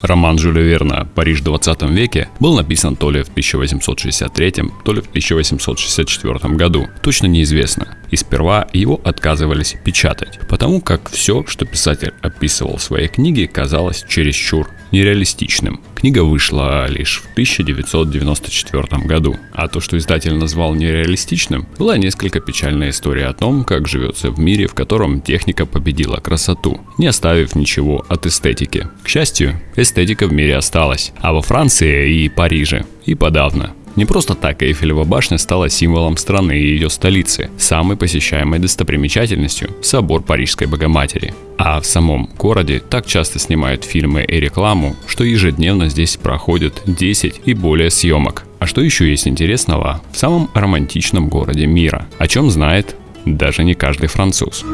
Роман Жюля Верна «Париж в 20 веке» был написан то ли в 1863, то ли в 1864 году, точно неизвестно. И сперва его отказывались печатать, потому как все, что писатель описывал в своей книге, казалось чересчур нереалистичным. Книга вышла лишь в 1994 году, а то, что издатель назвал нереалистичным, была несколько печальная история о том, как живется в мире, в котором техника победила красоту, не оставив ничего от эстетики. К счастью, эстетика в мире осталась, а во Франции и Париже и подавно. Не просто так Эйфелева башня стала символом страны и ее столицы, самой посещаемой достопримечательностью – собор Парижской Богоматери. А в самом городе так часто снимают фильмы и рекламу, что ежедневно здесь проходит 10 и более съемок. А что еще есть интересного в самом романтичном городе мира, о чем знает даже не каждый француз.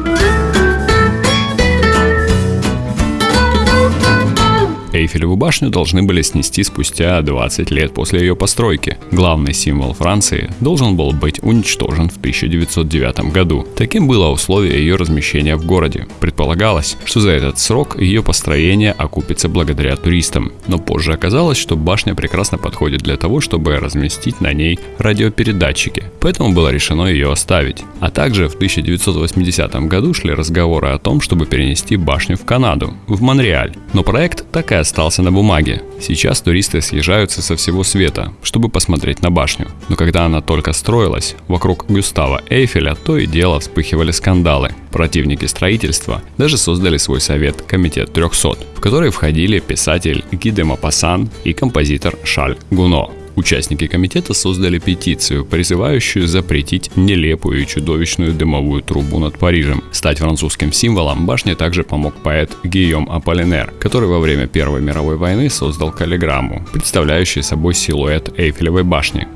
Эйфелеву башню должны были снести спустя 20 лет после ее постройки. Главный символ Франции должен был быть уничтожен в 1909 году. Таким было условие ее размещения в городе. Предполагалось, что за этот срок ее построение окупится благодаря туристам. Но позже оказалось, что башня прекрасно подходит для того, чтобы разместить на ней радиопередатчики. Поэтому было решено ее оставить. А также в 1980 году шли разговоры о том, чтобы перенести башню в Канаду, в Монреаль. Но проект так и остался на бумаге. Сейчас туристы съезжаются со всего света, чтобы посмотреть на башню. Но когда она только строилась, вокруг Гюстава Эйфеля то и дело вспыхивали скандалы. Противники строительства даже создали свой совет Комитет 300, в который входили писатель Ги де Мапассан и композитор Шаль Гуно. Участники комитета создали петицию, призывающую запретить нелепую и чудовищную дымовую трубу над Парижем. Стать французским символом башне также помог поэт Гийом Аполлинер, который во время Первой мировой войны создал каллиграмму, представляющую собой силуэт Эйфелевой башни.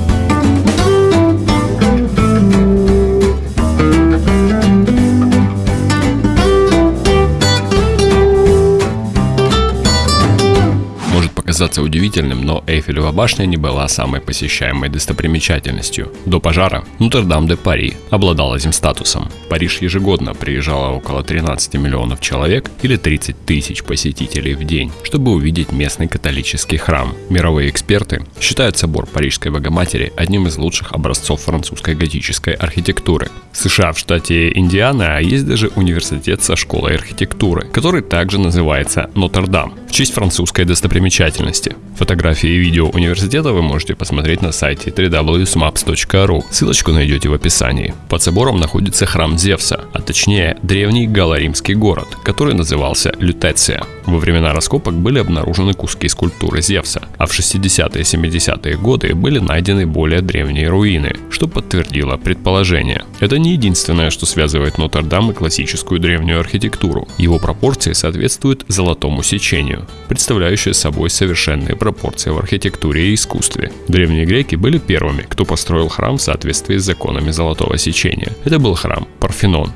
Казаться удивительным, но Эйфелева башня не была самой посещаемой достопримечательностью. До пожара Нотр-Дам-де-Пари обладала этим статусом. Париж ежегодно приезжало около 13 миллионов человек или 30 тысяч посетителей в день, чтобы увидеть местный католический храм. Мировые эксперты считают собор Парижской Богоматери одним из лучших образцов французской готической архитектуры. В США в штате Индиана есть даже университет со школой архитектуры, который также называется Нотр-Дам в честь французской достопримечательности. Фотографии и видео университета вы можете посмотреть на сайте www.maps.ru. Ссылочку найдете в описании. Под собором находится храм Зевса, а точнее древний галло-римский город, который назывался Лютеция. Во времена раскопок были обнаружены куски скульптуры Зевса, а в 60-е и 70-е годы были найдены более древние руины, что подтвердило предположение. Это не единственное, что связывает Нотр-Дам и классическую древнюю архитектуру. Его пропорции соответствуют золотому сечению, представляющее собой совершенные пропорции в архитектуре и искусстве. Древние греки были первыми, кто построил храм в соответствии с законами золотого сечения. Это был храм Парфенон.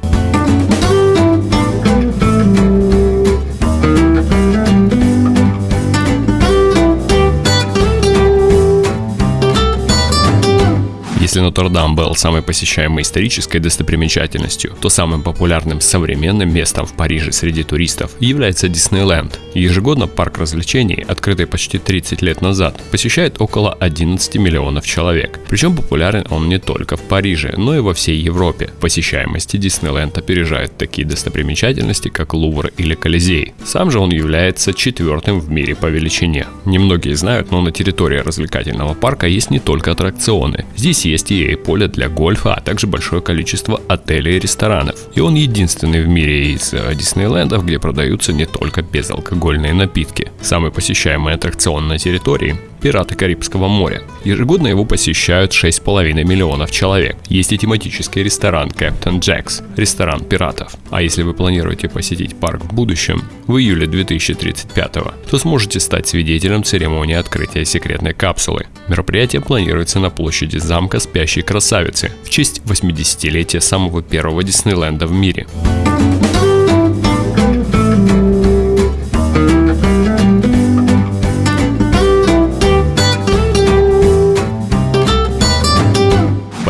Нотр-Дам был самой посещаемой исторической достопримечательностью, то самым популярным современным местом в Париже среди туристов является Диснейленд. Ежегодно парк развлечений, открытый почти 30 лет назад, посещает около 11 миллионов человек. Причем популярен он не только в Париже, но и во всей Европе. Посещаемости Диснейленд опережает такие достопримечательности, как Лувр или Колизей. Сам же он является четвертым в мире по величине. Немногие знают, но на территории развлекательного парка есть не только аттракционы. Здесь есть и поле для гольфа, а также большое количество отелей и ресторанов. И он единственный в мире из э, Диснейлендов, где продаются не только безалкогольные напитки. Самый посещаемый аттракцион на территории «Пираты Карибского моря». Ежегодно его посещают 6,5 миллионов человек. Есть и тематический ресторан Captain Jack's, ресторан пиратов. А если вы планируете посетить парк в будущем, в июле 2035, то сможете стать свидетелем церемонии открытия секретной капсулы. Мероприятие планируется на площади замка спящей красавицы в честь 80-летия самого первого Диснейленда в мире.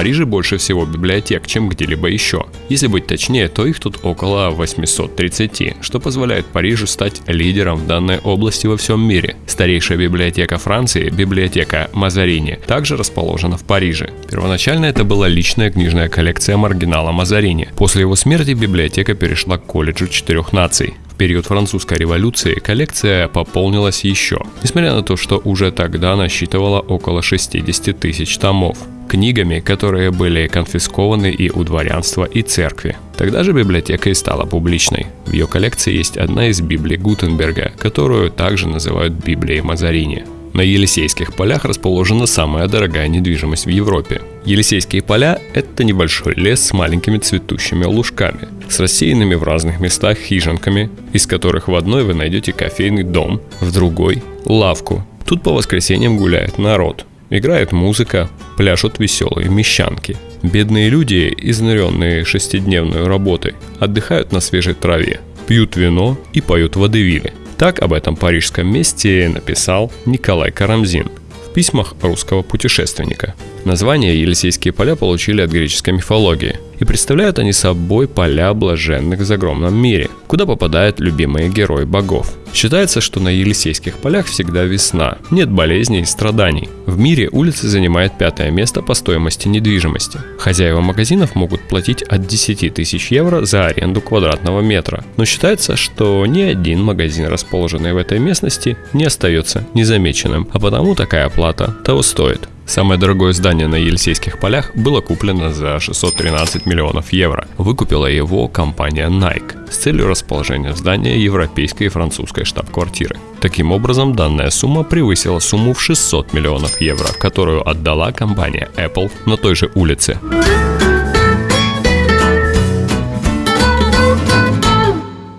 Париже больше всего библиотек, чем где-либо еще. Если быть точнее, то их тут около 830, что позволяет Парижу стать лидером в данной области во всем мире. Старейшая библиотека Франции, библиотека Мазарини, также расположена в Париже. Первоначально это была личная книжная коллекция маргинала Мазарини. После его смерти библиотека перешла к колледжу четырех наций. В период французской революции коллекция пополнилась еще, несмотря на то, что уже тогда насчитывала около 60 тысяч томов книгами, которые были конфискованы и у дворянства, и церкви. Тогда же библиотека и стала публичной. В ее коллекции есть одна из Библий Гутенберга, которую также называют Библией Мазарини. На Елисейских полях расположена самая дорогая недвижимость в Европе. Елисейские поля – это небольшой лес с маленькими цветущими лужками, с рассеянными в разных местах хижинками, из которых в одной вы найдете кофейный дом, в другой – лавку. Тут по воскресеньям гуляет народ, играет музыка, пляшут веселые мещанки. Бедные люди, изнуренные шестидневной работой, отдыхают на свежей траве, пьют вино и поют водевили – так об этом парижском месте написал Николай Карамзин в письмах русского путешественника. Название Елисейские поля получили от греческой мифологии, и представляют они собой поля блаженных в загромном мире, куда попадают любимые герои богов – Считается, что на Елисейских полях всегда весна, нет болезней и страданий. В мире улицы занимают пятое место по стоимости недвижимости. Хозяева магазинов могут платить от 10 тысяч евро за аренду квадратного метра. Но считается, что ни один магазин, расположенный в этой местности, не остается незамеченным, а потому такая плата того стоит. Самое дорогое здание на Елисейских полях было куплено за 613 миллионов евро. Выкупила его компания Nike с целью расположения здания европейской и французской штаб-квартиры. Таким образом, данная сумма превысила сумму в 600 миллионов евро, которую отдала компания Apple на той же улице.